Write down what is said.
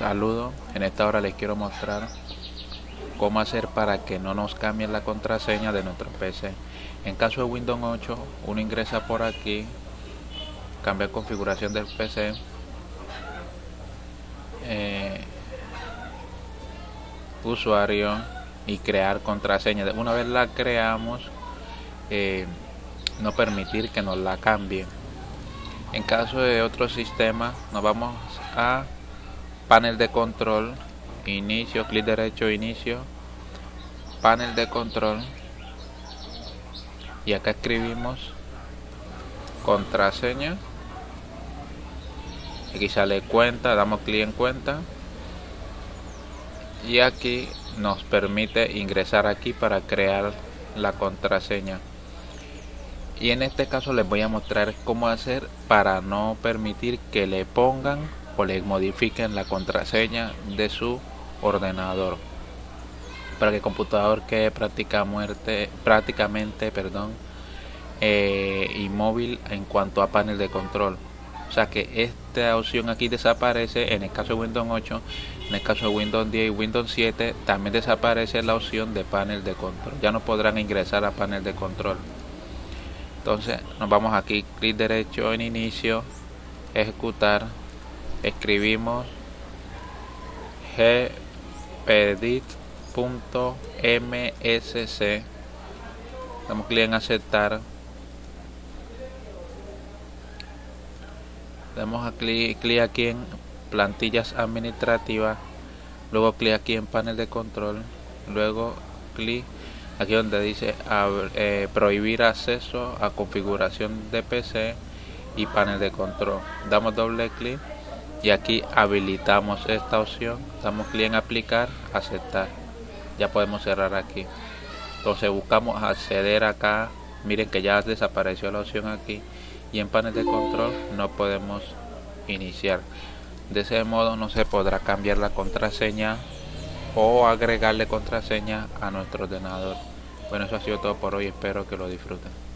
Saludos, en esta hora les quiero mostrar cómo hacer para que no nos cambien la contraseña de nuestro PC. En caso de Windows 8, uno ingresa por aquí, cambia configuración del PC, eh, usuario y crear contraseña. Una vez la creamos, eh, no permitir que nos la cambien. En caso de otro sistema, nos vamos a panel de control, inicio, clic derecho, inicio, panel de control. Y acá escribimos contraseña. Aquí sale cuenta, damos clic en cuenta. Y aquí nos permite ingresar aquí para crear la contraseña. Y en este caso les voy a mostrar cómo hacer para no permitir que le pongan o le modifiquen la contraseña de su ordenador para que el computador quede práctica muerte, prácticamente perdón, eh, inmóvil en cuanto a panel de control. O sea que esta opción aquí desaparece en el caso de Windows 8, en el caso de Windows 10 y Windows 7 también desaparece la opción de panel de control. Ya no podrán ingresar a panel de control. Entonces nos vamos aquí, clic derecho en inicio, ejecutar, escribimos gpedit.msc damos clic en aceptar. Damos clic, clic aquí en plantillas administrativas luego clic aquí en panel de control luego clic aquí donde dice eh, prohibir acceso a configuración de PC y panel de control. Damos doble clic y aquí habilitamos esta opción. Damos clic en aplicar aceptar. Ya podemos cerrar aquí. Entonces buscamos acceder acá. Miren que ya desapareció la opción aquí. Y en panel de control no podemos iniciar. De ese modo no se podrá cambiar la contraseña o agregarle contraseña a nuestro ordenador. Bueno eso ha sido todo por hoy. Espero que lo disfruten